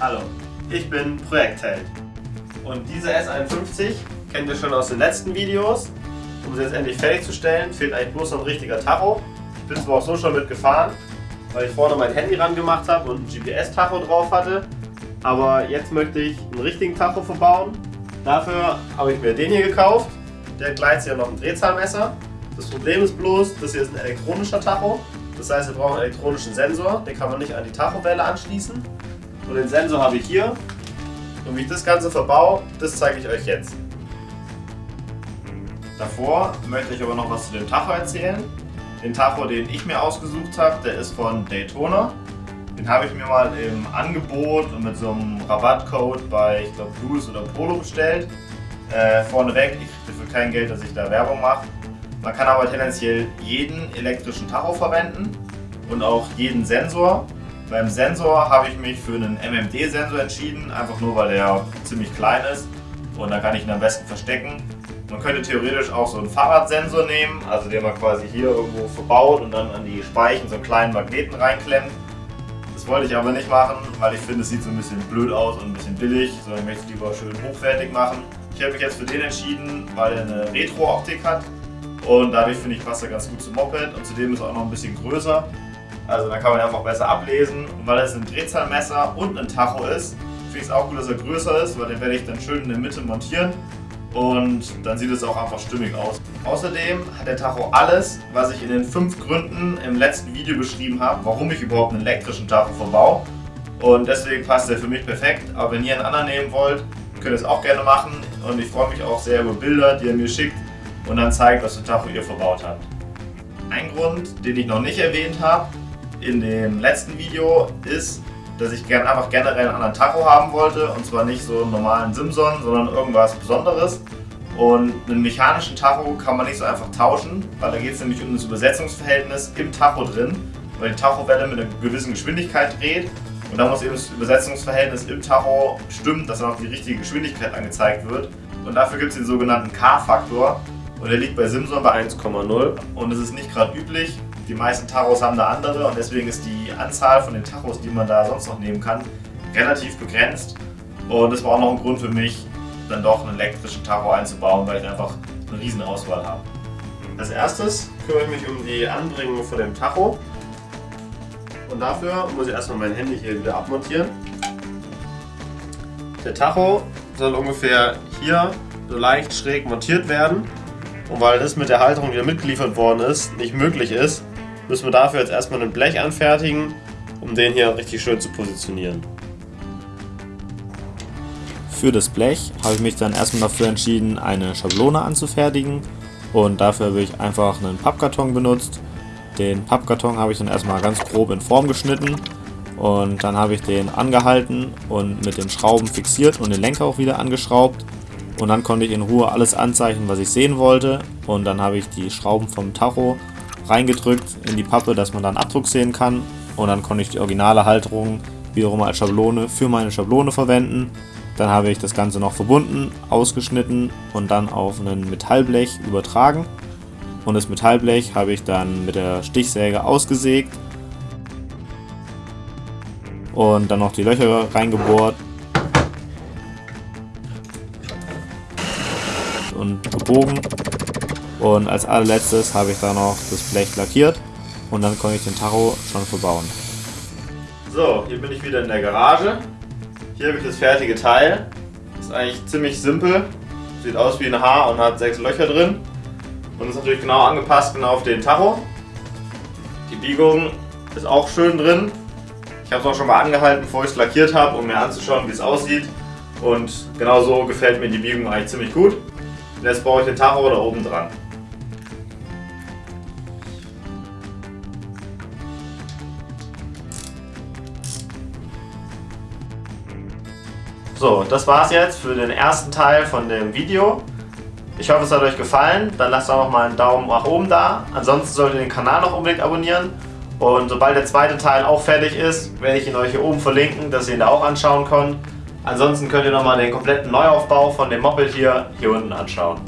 Hallo, ich bin Projektheld und diese S51 kennt ihr schon aus den letzten Videos. Um sie jetzt endlich fertigzustellen, fehlt eigentlich bloß noch ein richtiger Tacho. Ich bin zwar auch so schon mitgefahren, weil ich vorne mein Handy ran gemacht habe und ein GPS-Tacho drauf hatte. Aber jetzt möchte ich einen richtigen Tacho verbauen. Dafür habe ich mir den hier gekauft. Der gleicht ja noch ein Drehzahlmesser. Das Problem ist bloß, das hier ist ein elektronischer Tacho. Das heißt, wir brauchen einen elektronischen Sensor. Den kann man nicht an die Tachowelle anschließen. Und den Sensor habe ich hier. Und wie ich das Ganze verbaue, das zeige ich euch jetzt. Davor möchte ich aber noch was zu dem Tacho erzählen. Den Tacho, den ich mir ausgesucht habe, der ist von Daytona. Den habe ich mir mal im Angebot und mit so einem Rabattcode bei, ich glaube, Blues oder Polo bestellt. Äh, vorneweg, ich kriege dafür kein Geld, dass ich da Werbung mache. Man kann aber tendenziell jeden elektrischen Tacho verwenden und auch jeden Sensor. Beim Sensor habe ich mich für einen MMD-Sensor entschieden, einfach nur weil er ziemlich klein ist und da kann ich ihn am besten verstecken. Man könnte theoretisch auch so einen Fahrradsensor nehmen, also den man quasi hier irgendwo verbaut und dann an die Speichen so einen kleinen Magneten reinklemmt. Das wollte ich aber nicht machen, weil ich finde, es sieht so ein bisschen blöd aus und ein bisschen billig, sondern ich möchte es lieber schön hochwertig machen. Ich habe mich jetzt für den entschieden, weil er eine Retro-Optik hat und dadurch finde ich passt er ganz gut zum Moped und zudem ist er auch noch ein bisschen größer. Also dann kann man einfach besser ablesen. Und weil es ein Drehzahlmesser und ein Tacho ist, finde ich es auch gut, dass er größer ist, weil den werde ich dann schön in der Mitte montieren. Und dann sieht es auch einfach stimmig aus. Außerdem hat der Tacho alles, was ich in den fünf Gründen im letzten Video beschrieben habe, warum ich überhaupt einen elektrischen Tacho verbaue. Und deswegen passt der für mich perfekt. Aber wenn ihr einen anderen nehmen wollt, könnt ihr es auch gerne machen. Und ich freue mich auch sehr über Bilder, die ihr mir schickt und dann zeigt, was für Tacho ihr verbaut habt. Ein Grund, den ich noch nicht erwähnt habe in dem letzten Video, ist, dass ich gern, einfach generell einen anderen Tacho haben wollte und zwar nicht so einen normalen Simson, sondern irgendwas Besonderes. Und einen mechanischen Tacho kann man nicht so einfach tauschen, weil da geht es nämlich um das Übersetzungsverhältnis im Tacho drin, weil die Tachowelle mit einer gewissen Geschwindigkeit dreht und da muss eben das Übersetzungsverhältnis im Tacho stimmen, dass dann auch die richtige Geschwindigkeit angezeigt wird. Und dafür gibt es den sogenannten K-Faktor und der liegt bei Simson bei 1,0 und es ist nicht gerade üblich. Die meisten Tachos haben da andere und deswegen ist die Anzahl von den Tachos, die man da sonst noch nehmen kann, relativ begrenzt. Und das war auch noch ein Grund für mich, dann doch einen elektrischen Tacho einzubauen, weil ich einfach eine riesen Auswahl habe. Als erstes kümmere ich mich um die Anbringung von dem Tacho. Und dafür muss ich erstmal mein Handy hier wieder abmontieren. Der Tacho soll ungefähr hier so leicht schräg montiert werden. Und weil das mit der Halterung, die da mitgeliefert worden ist, nicht möglich ist, müssen wir dafür jetzt erstmal ein Blech anfertigen, um den hier richtig schön zu positionieren. Für das Blech habe ich mich dann erstmal dafür entschieden, eine Schablone anzufertigen und dafür habe ich einfach einen Pappkarton benutzt. Den Pappkarton habe ich dann erstmal ganz grob in Form geschnitten und dann habe ich den angehalten und mit den Schrauben fixiert und den Lenker auch wieder angeschraubt und dann konnte ich in Ruhe alles anzeichnen, was ich sehen wollte. Und dann habe ich die Schrauben vom Tacho reingedrückt in die Pappe, dass man dann Abdruck sehen kann. Und dann konnte ich die originale Halterung wiederum als Schablone für meine Schablone verwenden. Dann habe ich das Ganze noch verbunden, ausgeschnitten und dann auf ein Metallblech übertragen. Und das Metallblech habe ich dann mit der Stichsäge ausgesägt und dann noch die Löcher reingebohrt und gebogen. Und als allerletztes habe ich da noch das Blech lackiert und dann konnte ich den Tacho schon verbauen. So, hier bin ich wieder in der Garage. Hier habe ich das fertige Teil. Ist eigentlich ziemlich simpel. Sieht aus wie ein Haar und hat sechs Löcher drin. Und ist natürlich genau angepasst genau auf den Tacho. Die Biegung ist auch schön drin. Ich habe es auch schon mal angehalten, bevor ich es lackiert habe, um mir anzuschauen, wie es aussieht. Und genau so gefällt mir die Biegung eigentlich ziemlich gut. Und jetzt baue ich den Tacho da oben dran. So, das war's jetzt für den ersten Teil von dem Video. Ich hoffe, es hat euch gefallen. Dann lasst auch noch mal einen Daumen nach oben da. Ansonsten solltet ihr den Kanal noch unbedingt abonnieren. Und sobald der zweite Teil auch fertig ist, werde ich ihn euch hier oben verlinken, dass ihr ihn da auch anschauen könnt. Ansonsten könnt ihr nochmal den kompletten Neuaufbau von dem Moped hier, hier unten anschauen.